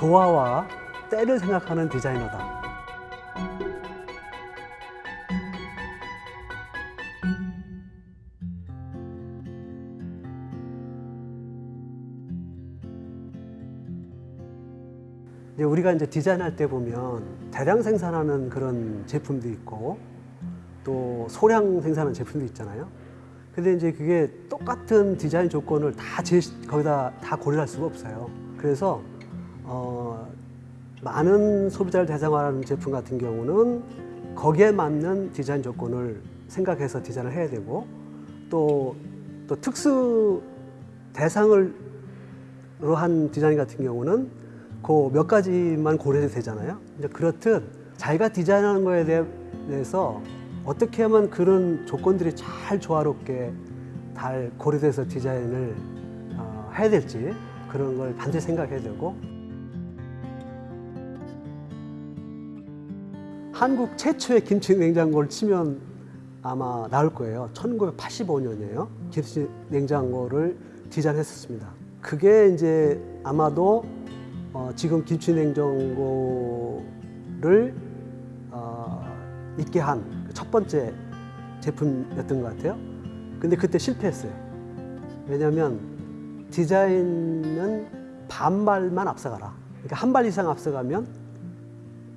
조화와 때를 생각하는 디자이너다. 이제 우리가 이제 디자인할 때 보면 대량 생산하는 그런 제품도 있고 또 소량 생산하는 제품도 있잖아요. 근데 이제 그게 똑같은 디자인 조건을 다 제, 거기다 다 고려할 수가 없어요. 그래서 어, 많은 소비자를 대상화하는 제품 같은 경우는 거기에 맞는 디자인 조건을 생각해서 디자인을 해야 되고 또, 또 특수 대상을 한 디자인 같은 경우는 그 몇 가지만 고려해도 되잖아요. 이제 그렇듯 자기가 디자인하는 거에 대해서 어떻게 하면 그런 조건들이 잘 조화롭게 잘 고려돼서 디자인을 어, 해야 될지 그런 걸 반드시 생각해야 되고 한국 최초의 김치 냉장고를 치면 아마 나올 거예요. 1985년이에요. 김치 냉장고를 디자인했었습니다. 그게 이제 아마도 어, 지금 김치 냉장고를 어, 있게 한 첫 번째 제품이었던 것 같아요. 근데 그때 실패했어요. 왜냐하면 디자인은 반발만 앞서가라. 그러니까 한 발 이상 앞서가면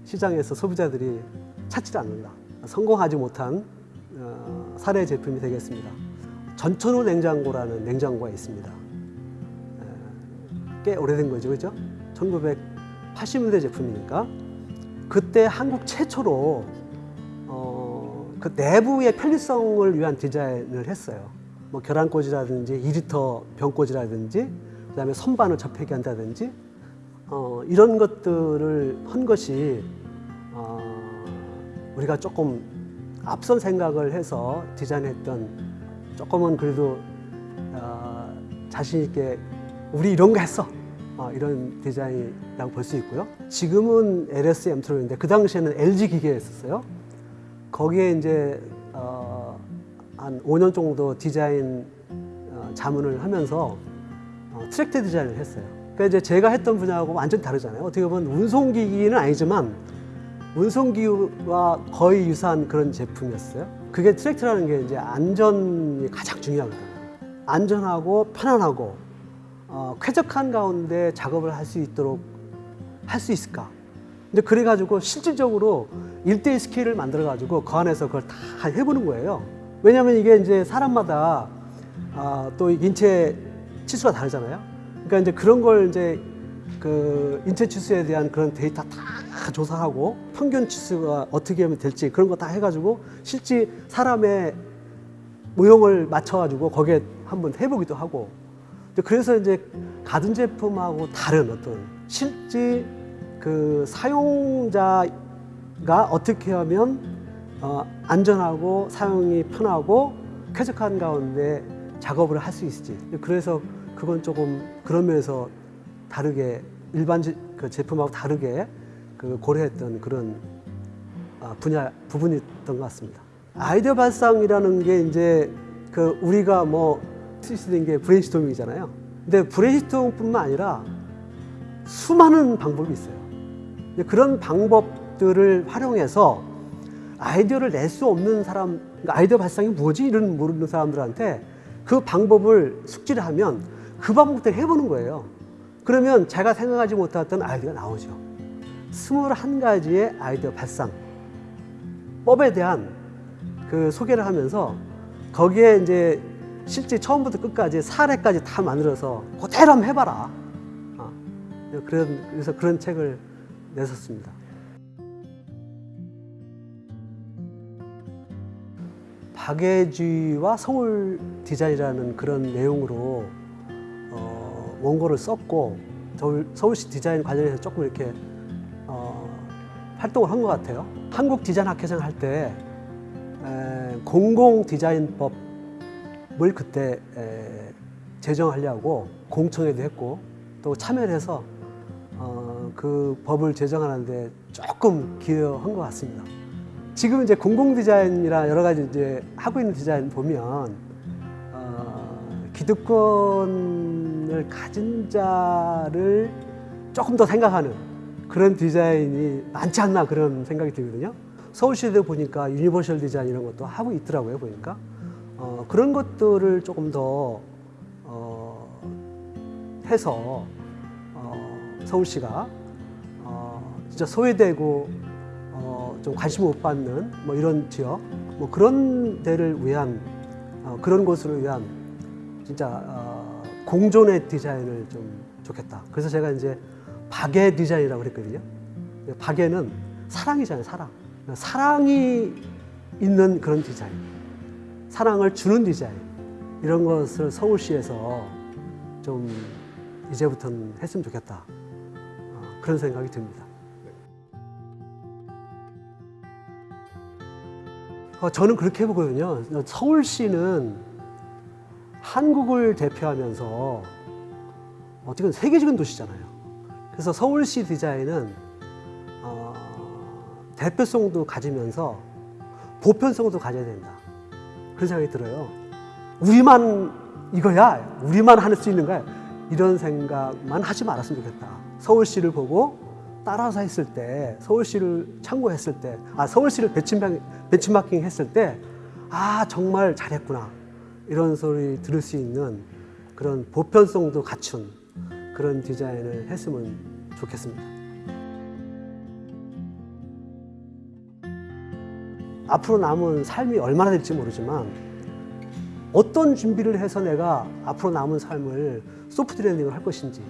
시장에서 소비자들이 찾지 않는다. 성공하지 못한 어, 사례 제품이 되겠습니다. 전천후 냉장고라는 냉장고가 있습니다. 에, 꽤 오래된 거죠, 그죠? 1980년대 제품이니까 그때 한국 최초로 어, 그 내부의 편리성을 위한 디자인을 했어요. 뭐 계란꽂이라든지 2리터 병꽂이라든지 그다음에 선반을 접하게 한다든지 어, 이런 것들을 한 것이 어, 우리가 조금 앞선 생각을 해서 디자인했던 조금은 그래도 어, 자신 있게 우리 이런 거 했어 어, 이런 디자인이라고 볼 수 있고요. 지금은 LS 엠트론인데 그 당시에는 LG 기계였었어요. 거기에 이제 어, 한 5년 정도 디자인 어, 자문을 하면서 어, 트랙터 디자인을 했어요. 그러니까 이제 제가 했던 분야하고 완전 다르잖아요. 어떻게 보면 운송기기는 아니지만 운송기와 거의 유사한 그런 제품이었어요. 그게 트랙터라는 게 이제 안전이 가장 중요하거든요. 안전하고 편안하고 어, 쾌적한 가운데 작업을 할 수 있도록 할 수 있을까? 근데 그래가지고 실질적으로 일대일 스케일을 만들어가지고 그 안에서 그걸 다 해보는 거예요. 왜냐하면 이게 이제 사람마다 아, 또 인체 치수가 다르잖아요. 그러니까 이제 그런 걸 이제 그 인체 치수에 대한 그런 데이터 다 조사하고 평균 치수가 어떻게 하면 될지 그런 거 다 해가지고 실제 사람의 모형을 맞춰가지고 거기에 한번 해보기도 하고. 그래서 이제 가전 제품하고 다른 어떤 실제 그 사용자가 어떻게 하면 어, 안전하고 사용이 편하고 쾌적한 가운데 작업을 할 수 있을지. 그래서 그건 조금 그런 면에서 다르게 일반 제, 그 제품하고 다르게 그 고려했던 그런 아, 분야 부분이었던 것 같습니다. 아이디어 발상이라는 게 이제 그 우리가 뭐 쓰시는 게 브레인스토밍이잖아요. 근데 브레인스토밍뿐만 아니라 수많은 방법이 있어요. 그런 방법들을 활용해서 아이디어를 낼 수 없는 사람, 그러니까 아이디어 발상이 뭐지? 이런 모르는 사람들한테 그 방법을 숙지를 하면 그 방법대로 해보는 거예요. 그러면 제가 생각하지 못했던 아이디어가 나오죠. 스물한 가지의 아이디어 발상, 법에 대한 그 소개를 하면서 거기에 이제 실제 처음부터 끝까지 사례까지 다 만들어서 그대로 한번 해봐라. 어, 그런, 그래서 그런 책을 냈었습니다. 박예주와 서울 디자인이라는 그런 내용으로 어, 원고를 썼고 서울, 서울 시 디자인 관련해서 조금 이렇게 어, 활동을 한 것 같아요. 한국 디자인 학회장 할 때 공공 디자인법을 그때 에, 제정하려고 공청회도 했고 또 참여를 해서 어, 그 법을 제정하는데 조금 기여한 것 같습니다. 지금 이제 공공 디자인이나 여러 가지 이제 하고 있는 디자인 보면 어, 기득권을 가진 자를 조금 더 생각하는 그런 디자인이 많지 않나 그런 생각이 들거든요. 서울시도 보니까 universal 디자인 이런 것도 하고 있더라고요 보니까 어, 그런 것들을 조금 더 어, 해서 어, 서울시가 어, 진짜 소외되고 어, 좀 관심 못 받는 뭐 이런 지역 뭐 그런 데를 위한 어, 그런 곳으로 위한 진짜 어, 공존의 디자인을 좀 좋겠다. 그래서 제가 이제 박애 디자인이라고 그랬거든요. 박애는 사랑이잖아요, 사랑. 사랑이 있는 그런 디자인. 사랑을 주는 디자인. 이런 것을 서울시에서 좀 이제부터는 했으면 좋겠다. 어, 그런 생각이 듭니다. 어, 저는 그렇게 보거든요. 서울시는 한국을 대표하면서 어떻게 세계적인 도시잖아요. 그래서 서울시 디자인은 어, 대표성도 가지면서 보편성도 가져야 된다. 그런 생각이 들어요. 우리만 이거야, 우리만 할 수 있는 거야. 이런 생각만 하지 말았으면 좋겠다. 서울시를 보고 따라서 했을 때, 서울시를 참고했을 때, 아 서울시를 배치마킹, 배치마킹 했을 때, 아 정말 잘했구나. 이런 소리 들을 수 있는 그런 보편성도 갖춘 그런 디자인을 했으면 좋겠습니다. 앞으로 남은 삶이 얼마나 될지 모르지만 어떤 준비를 해서 내가 앞으로 남은 삶을 소프트 랜딩을 할 것인지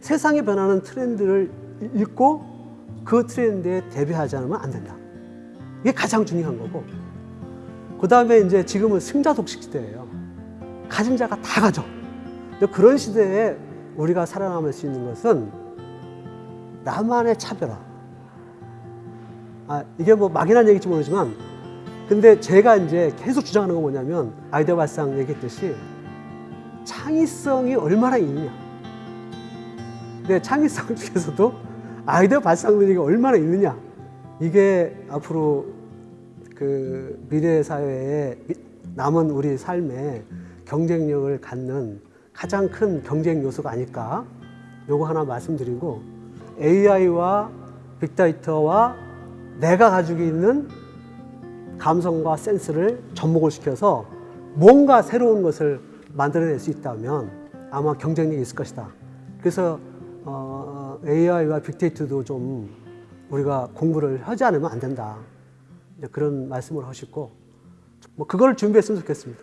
세상에 변하는 트렌드를 읽고 그 트렌드에 대비하지 않으면 안 된다. 이게 가장 중요한 거고 그 다음에 이제 지금은 승자 독식 시대예요. 가진 자가 다 가져. 근데 그런 시대에 우리가 살아남을 수 있는 것은 나만의 차별화. 아, 이게 뭐 막연한 얘기일지 모르지만, 근데 제가 이제 계속 주장하는 건 뭐냐면, 아이디어 발상 얘기했듯이, 창의성이 얼마나 있느냐. 근데 창의성 중에서도 아이디어 발상 능력이 얼마나 있느냐. 이게 앞으로 그 미래 사회에 남은 우리 삶에 경쟁력을 갖는 가장 큰 경쟁 요소가 아닐까. 요거 하나 말씀드리고 AI와 빅데이터와 내가 가지고 있는 감성과 센스를 접목을 시켜서 뭔가 새로운 것을 만들어낼 수 있다면 아마 경쟁력이 있을 것이다. 그래서 어, AI와 빅데이터도 좀 우리가 공부를 하지 않으면 안 된다. 그런 말씀을 하시고 뭐 그걸 준비했으면 좋겠습니다.